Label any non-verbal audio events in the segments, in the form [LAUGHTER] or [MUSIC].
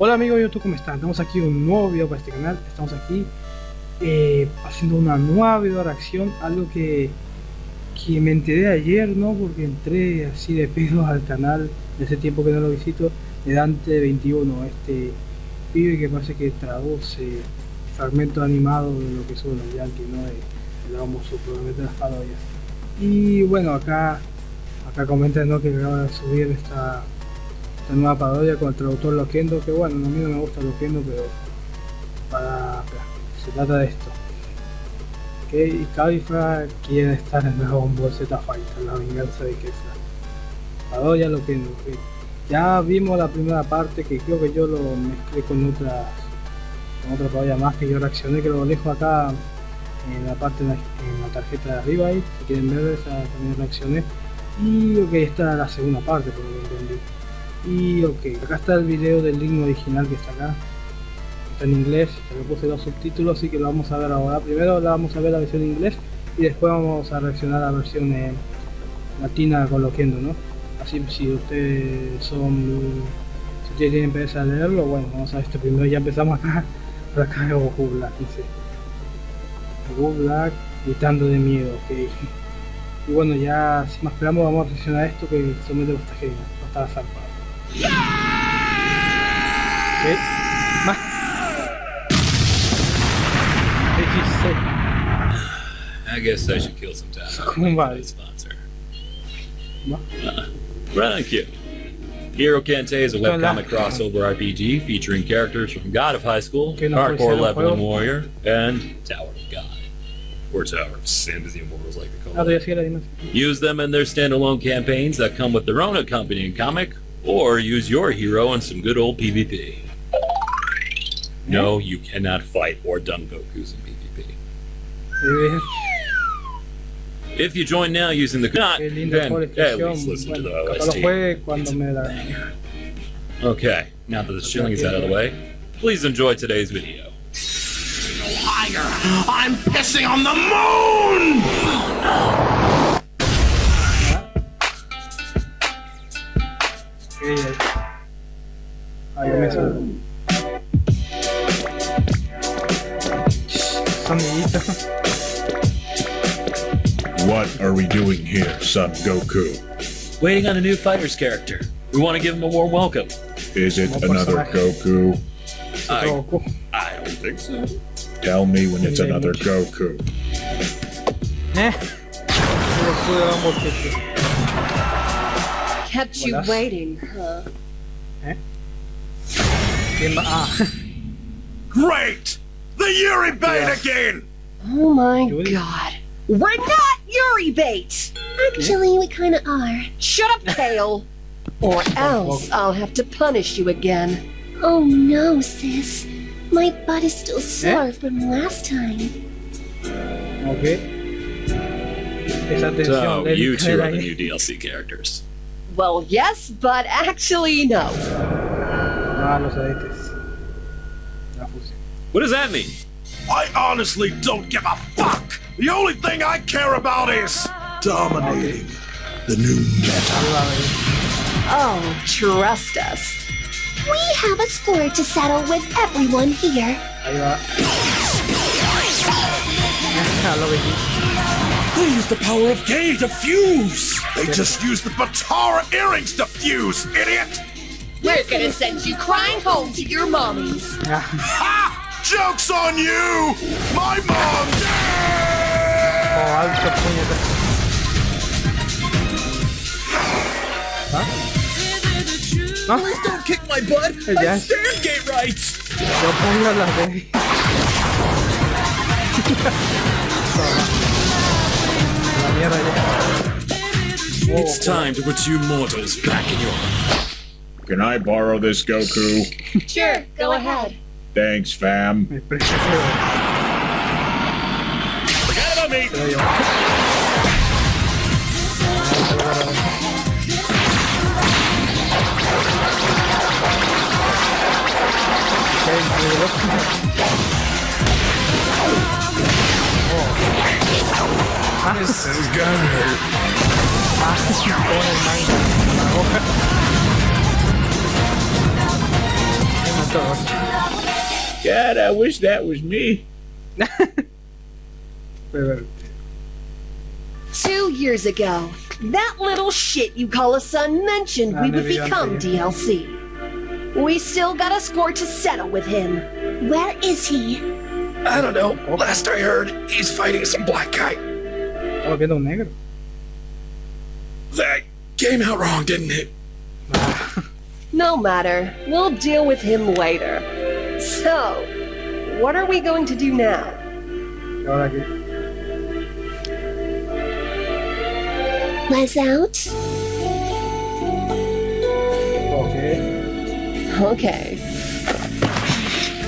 Hola amigos de YouTube, ¿cómo están? Estamos aquí un nuevo video para este canal. Estamos aquí eh, haciendo una nueva video reacción, algo que, que me enteré ayer, ¿no? Porque entré así de pedo al canal, de ese tiempo que no lo visito, de Dante21, este video que parece que traduce fragmentos animados de lo que son los Yankees, ¿no? De, la las parodias. Y bueno, acá acá comentan que acaba de subir esta nueva parodia con el traductor Loquendo, que bueno, a mí no me gusta Loquendo, pero para, se trata de esto. Que y Califa quiere estar en Dragon Ball Z Fighter, la venganza de Kefla. Parodia Loquendo, que ya vimos la primera parte que creo que yo lo mezclé con otras con otra parodia más que yo reaccioné, que lo dejo acá en la parte en la, tarjeta de arriba si quieren ver esa también reaccioné. Y ok, esta es la segunda parte, por lo que entendí. Y ok, acá está el video del link original que está acá. Está en inglés, le puse los subtítulos, así que lo vamos a ver ahora. Primero la vamos a ver la versión en inglés y después vamos a reaccionar a la versión eh, latina con loquendo, ¿no? Así si ustedes son... Si ustedes tienen interés a leerlo, bueno, vamos a ver este primero. Ya empezamos acá, [LAUGHS] por acá Goku Black, dice. Goku Black gritando de miedo, ok. Y bueno, ya sin más esperamos vamos a reaccionar a esto que somete los tajeros, no está zarpado. Okay. Ma. I guess I should kill some time. [LAUGHS] Come on. Sponsor. Uh, thank you. Hero Kente is a webcomic crossover RPG featuring characters from God of High School, Hardcore Leveling Warrior, and Tower of God. Or Tower of Sin, as the Immortals like to call it. Use them in their standalone campaigns that come with their own accompanying comic or use your hero in some good old PvP. No, you cannot fight or dumb Gokus in PvP. If you join now using the not, then at least listen to the OST. Okay, now that the shilling is out of the way, please enjoy today's video. Higher! I'm pissing on the moon! Oh, no. Ahí comienza. What are we doing here, son Goku? Waiting on a new fighter's character. We want to give him a warm welcome. Is it another Goku? I, I don't think so. Tell me when it's another Goku. Eh? Kept you waiting, huh? Eh? Great! The Yuri bait yeah. again! Oh my god. We're not Yuri bait! Actually, we kinda are. Shut up, Kale! [LAUGHS] or else I'll have to punish you again. Oh no, sis. My butt is still sore eh? from last time. Okay. So, you two are the new DLC characters. Well, yes, but actually, no. What does that mean? I honestly don't give a fuck! The only thing I care about is dominating the new meta. Oh, trust us. We have a score to settle with everyone here. They use the power of gay to fuse! They just use the Batara earrings to fuse, idiot! We're gonna send you crying home to your mommies. [LAUGHS] ha! Joke's on you! My mom! Oh, I was completely. Huh? Huh? Please don't kick my butt! I stand gay rights! [LAUGHS] It's time to put you mortals back in your... Can I borrow this, Goku? [LAUGHS] Sure, go ahead. Thanks, fam. Forget about me! [LAUGHS] This is gonna hurt. God, I wish that was me. [LAUGHS] Two years ago, that little shit you call a son mentioned we would become DLC. We still got a score to settle with him. Where is he? I don't know. Last I heard, he's fighting some black guy. Estaba viendo un um negro. That came out wrong, didn't it? [LAUGHS] no matter. We'll deal with him later. So, what are we going to do now? Ahora qué? Was out? Okay. Okay.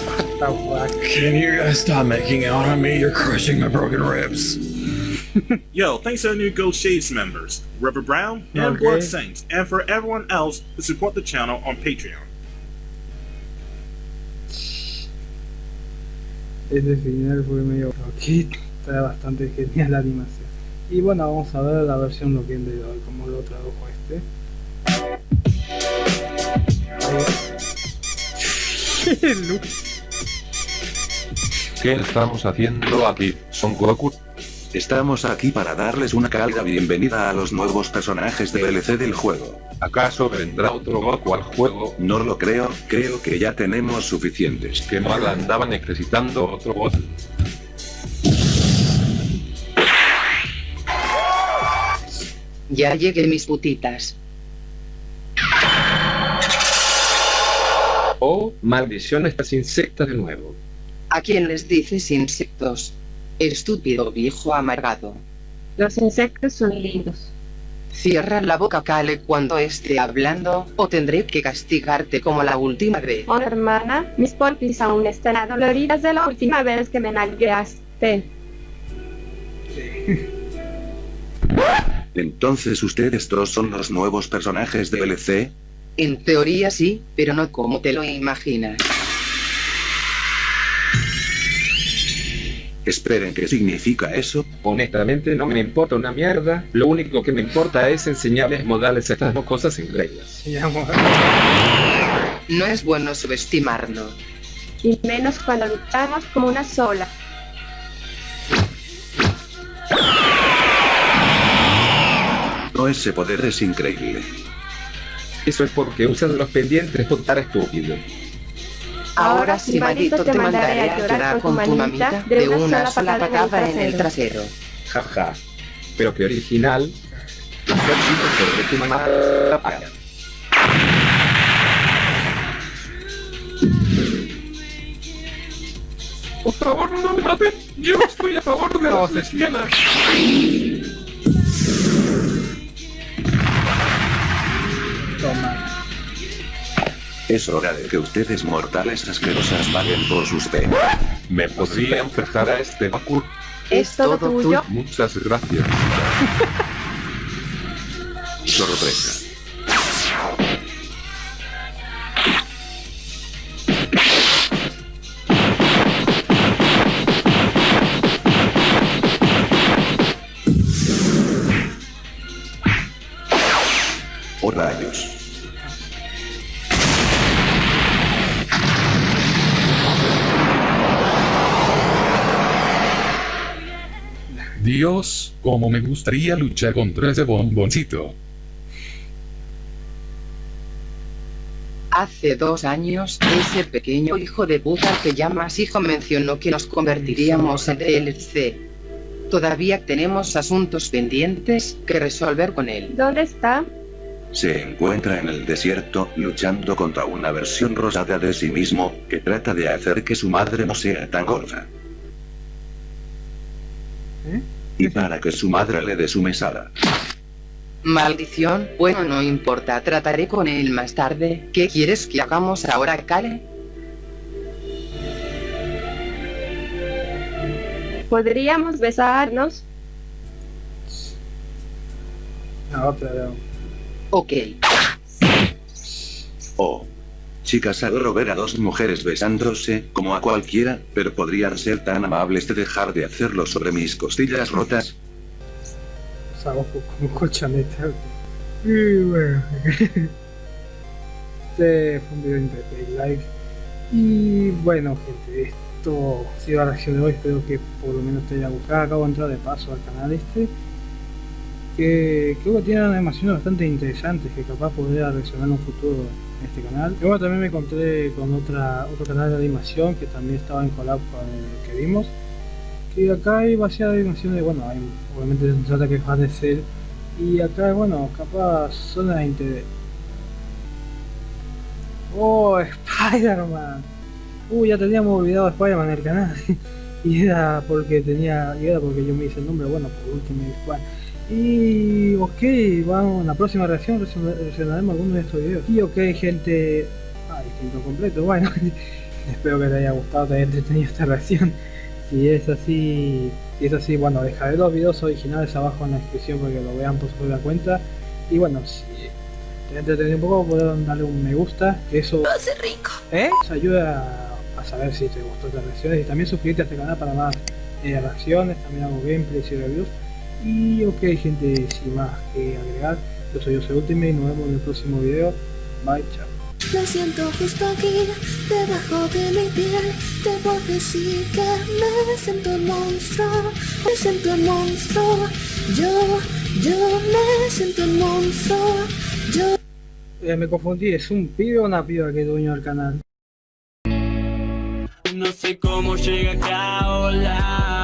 What the fuck? Can you guys stop making out on me? You're crushing my broken ribs. [LAUGHS] Yo, thanks to the new Ghost Shades members, Rubber Brown and Okay. Blood Saints, and for everyone else who support the channel on Patreon. Ese final fue medio loquito. Está bastante genial la animación. Y bueno, vamos a ver la versión loquín de hoy, como lo tradujo este. ¿Qué estamos haciendo aquí, Son Goku? Estamos aquí para darles una cálida bienvenida a los nuevos personajes de DLC del juego. ¿Acaso vendrá otro Goku al juego? No lo creo, creo que ya tenemos suficientes. Que mal andaba necesitando otro bot. Ya llegué mis putitas. Oh, maldición estas insectas de nuevo. ¿A quién les dices insectos? Estúpido viejo amargado. Los insectos son lindos. Cierra la boca, Kale, cuando esté hablando, o tendré que castigarte como la última vez. Oh, hermana, mis polpis aún están adoloridas de la última vez que me nalgueaste. [LAUGHS] Entonces ustedes dos son los nuevos personajes de DLC. En teoría sí, pero no como te lo imaginas. Esperen, ¿qué significa eso? Honestamente no me importa una mierda. Lo único que me importa es enseñarles modales a estas dos cosas llama. No es bueno subestimarlo. Y menos cuando luchamos como una sola. No, ese poder es increíble. Eso es porque usas los pendientes por estar estúpido. Ahora sí, maldito, te mandaré a llorar con tu mamita de una sola patada en el trasero. Jaja. Pero que original. Sobre tu mamá la paga. Por favor, no me maten. Yo estoy a favor de las lesbianas. Es hora de que ustedes mortales asquerosas paguen por sus penas. ¿Me podría prestar a este Goku? ¿Es todo tuyo? Muchas gracias. [LAUGHS] Sorpresa. Oh rayos. Dios, cómo me gustaría luchar contra ese bomboncito. Hace dos años, ese pequeño hijo de puta que llamas hijo mencionó que nos convertiríamos en DLC. Todavía tenemos asuntos pendientes que resolver con él. ¿Dónde está? Se encuentra en el desierto luchando contra una versión rosada de sí mismo que trata de hacer que su madre no sea tan gorda. ¿Eh? Y para que su madre le dé su mesada. Maldición, bueno no importa, trataré con él más tarde. ¿Qué quieres que hagamos ahora, Kale? ¿Podríamos besarnos? La otra, la- Ok. Oh. Chicas, adoro ver a dos mujeres besándose, como a cualquiera, pero podrían ser tan amables de dejar de hacerlo sobre mis costillas rotas. Usamos como colchoneta. Y bueno. Este fue un video de like. Y bueno gente, esto ha sido la reacción de hoy, espero que por lo menos te haya gustado. Acabo de entrar de paso al canal este, que creo que tiene animaciones bastante interesantes que capaz podría reaccionar en un futuro en este canal. Y bueno, también me encontré con otra, otro canal de animación que también estaba en collab con el que vimos. Que acá hay demasiadas animaciones, bueno, hay, obviamente se trata que es de ser. Y acá, bueno, capaz zona de interés. Oh, [LAUGHS] Spider-Man. Uy, ya teníamos olvidado a Spider-Man en el canal. [LAUGHS] y era porque tenía. Y era porque yo me hice el nombre, bueno, por último Squad. Y ok, vamos a la próxima reacción, reaccionaremos algunos de estos videos. Y ok gente. Ah, distinto completo, bueno. [LAUGHS] Espero que te haya gustado, te haya entretenido esta reacción. Si es así, si es así, bueno, dejaré los videos originales abajo en la descripción para que lo vean por su propia cuenta. Y bueno, si te ha entretenido un poco, pueden darle un me gusta, que eso... rico! ¿Eh? Nos ayuda a saber si te gustó estas reacciones y también suscribirte a este canal para más eh, reacciones, también hago gameplays y reviews. Y ok gente, sin más que agregar, yo soy Jose Ultimate y nos vemos en el próximo video. Bye, chao. Lo siento justo aquí, debajo de mi piel Debo decir que me siento un monstruo Me siento un monstruo Yo, yo me siento un monstruo Yo... Eh, me confundí, ¿es un pibe o una piba que es dueño del canal? No sé cómo llega acá, hola,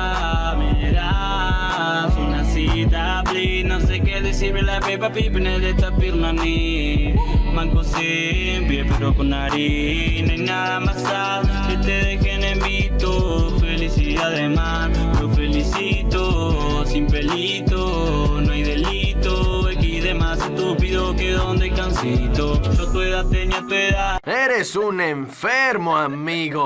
Qué decirle la pepa el esta pirma ni Manco siempre, pero con harina y nada más Que te dejen en visto, felicidad de mar Lo felicito, sin pelito, no hay delito. X de más estúpido que donde cansito Yo tu edad tenía tu edad. Eres un enfermo, amigo